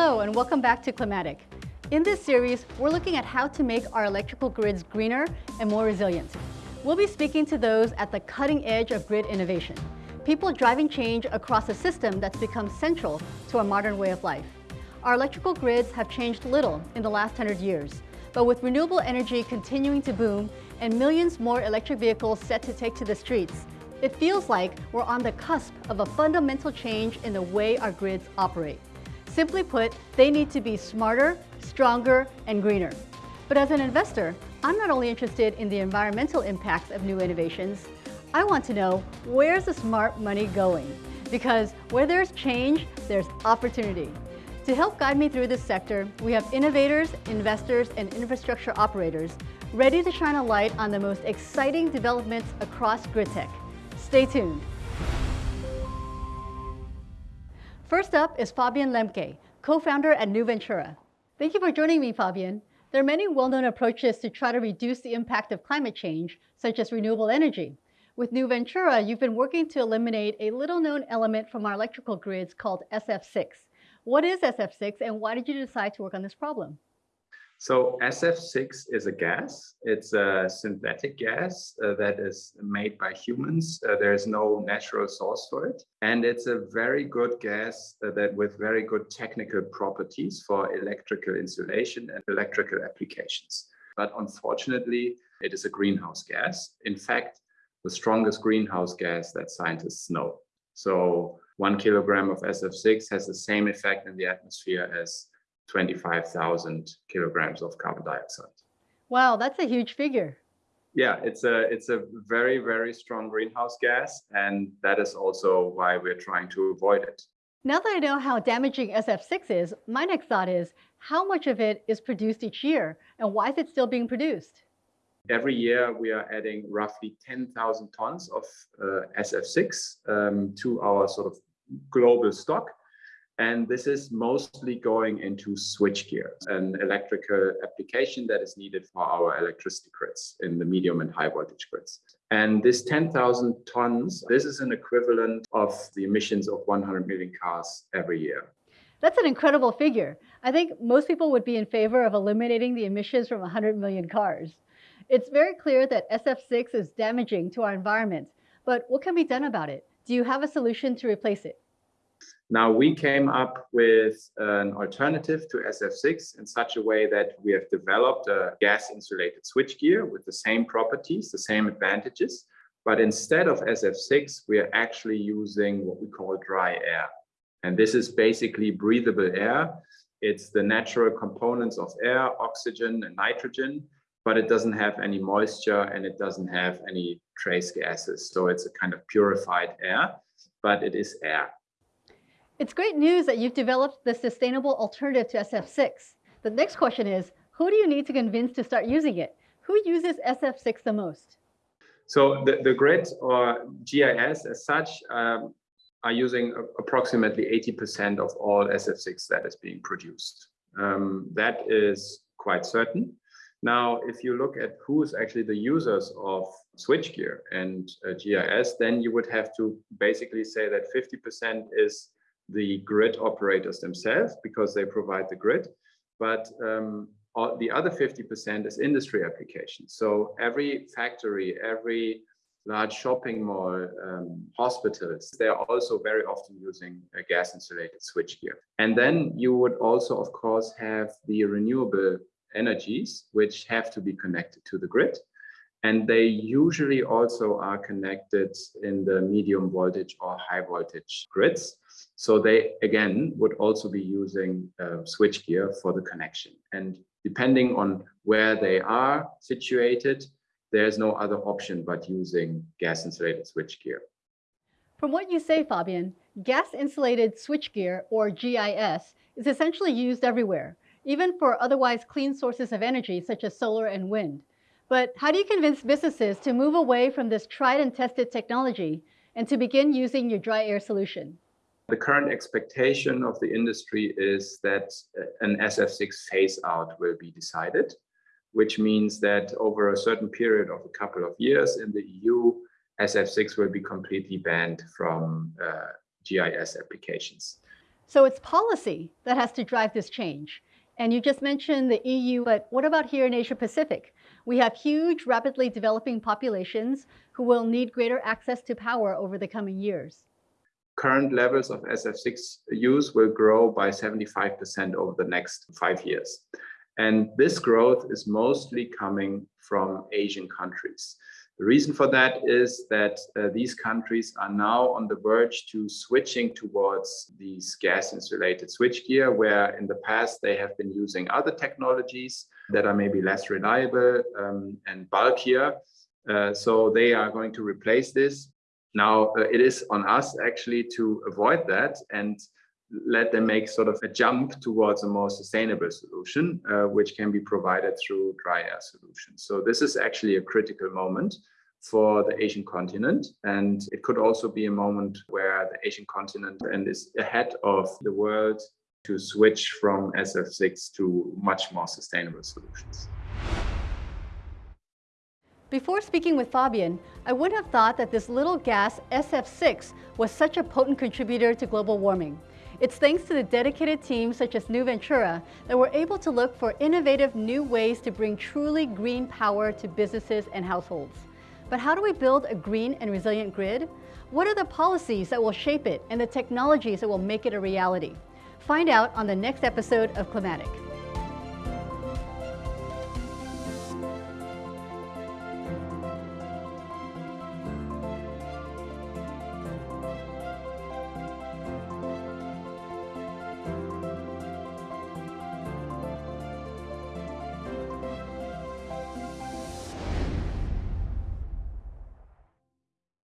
Hello and welcome back to Climatic. In this series, we're looking at how to make our electrical grids greener and more resilient. We'll be speaking to those at the cutting edge of grid innovation, people driving change across a system that's become central to our modern way of life. Our electrical grids have changed little in the last 100 years, but with renewable energy continuing to boom and millions more electric vehicles set to take to the streets, it feels like we're on the cusp of a fundamental change in the way our grids operate. Simply put, they need to be smarter, stronger, and greener. But as an investor, I'm not only interested in the environmental impacts of new innovations, I want to know where's the smart money going? Because where there's change, there's opportunity. To help guide me through this sector, we have innovators, investors, and infrastructure operators ready to shine a light on the most exciting developments across grid tech. Stay tuned. First up is Fabian Lemke, co-founder at NuVentura. Thank you for joining me, Fabian. There are many well-known approaches to try to reduce the impact of climate change, such as renewable energy. With NuVentura, you've been working to eliminate a little-known element from our electrical grids called SF6. What is SF6 and why did you decide to work on this problem? So SF6 is a gas. It's a synthetic gas uh, that is made by humans. Uh, there is no natural source for it. And it's a very good gas uh, that with very good technical properties for electrical insulation and electrical applications. But unfortunately, it is a greenhouse gas. In fact, the strongest greenhouse gas that scientists know. So one kilogram of SF6 has the same effect in the atmosphere as 25,000 kilograms of carbon dioxide. Wow, that's a huge figure. Yeah, it's a it's a very very strong greenhouse gas, and that is also why we're trying to avoid it. Now that I know how damaging SF6 is, my next thought is how much of it is produced each year, and why is it still being produced? Every year, we are adding roughly 10,000 tons of uh, SF6 um, to our sort of global stock. And this is mostly going into switchgear, an electrical application that is needed for our electricity grids in the medium and high voltage grids. And this 10,000 tons, this is an equivalent of the emissions of 100 million cars every year. That's an incredible figure. I think most people would be in favor of eliminating the emissions from 100 million cars. It's very clear that SF6 is damaging to our environment, but what can be done about it? Do you have a solution to replace it? Now we came up with an alternative to SF6 in such a way that we have developed a gas insulated switchgear with the same properties, the same advantages. But instead of SF6, we are actually using what we call dry air. And this is basically breathable air. It's the natural components of air, oxygen and nitrogen, but it doesn't have any moisture and it doesn't have any trace gases. So it's a kind of purified air, but it is air. It's great news that you've developed the sustainable alternative to SF6. The next question is, who do you need to convince to start using it? Who uses SF6 the most? So the, the grid or GIS as such um, are using approximately 80% of all SF6 that is being produced. Um, that is quite certain. Now, if you look at who's actually the users of switchgear and uh, GIS, then you would have to basically say that 50% is the grid operators themselves because they provide the grid, but um, all, the other 50% is industry applications. So every factory, every large shopping mall, um, hospitals, they are also very often using a gas insulated switchgear. And then you would also, of course, have the renewable energies, which have to be connected to the grid. And they usually also are connected in the medium voltage or high voltage grids. So they, again, would also be using uh, switchgear for the connection. And depending on where they are situated, there's no other option but using gas insulated switchgear. From what you say, Fabian, gas insulated switchgear or GIS is essentially used everywhere, even for otherwise clean sources of energy such as solar and wind. But how do you convince businesses to move away from this tried and tested technology and to begin using your dry air solution? The current expectation of the industry is that uh, an SF6 phase out will be decided, which means that over a certain period of a couple of years in the EU, SF6 will be completely banned from uh, GIS applications. So it's policy that has to drive this change. And you just mentioned the EU, but what about here in Asia Pacific? We have huge, rapidly developing populations who will need greater access to power over the coming years. Current levels of SF6 use will grow by 75% over the next five years. And this growth is mostly coming from Asian countries. The reason for that is that uh, these countries are now on the verge to switching towards these gas insulated switchgear, where in the past they have been using other technologies that are maybe less reliable um, and bulkier. Uh, so they are going to replace this. Now uh, it is on us actually to avoid that and let them make sort of a jump towards a more sustainable solution, uh, which can be provided through dry air solutions. So this is actually a critical moment for the Asian continent. And it could also be a moment where the Asian continent and is ahead of the world to switch from SF6 to much more sustainable solutions. Before speaking with Fabian, I wouldn't have thought that this little gas, SF6, was such a potent contributor to global warming. It's thanks to the dedicated teams such as NuVentura that we're able to look for innovative new ways to bring truly green power to businesses and households. But how do we build a green and resilient grid? What are the policies that will shape it and the technologies that will make it a reality? Find out on the next episode of Climatic.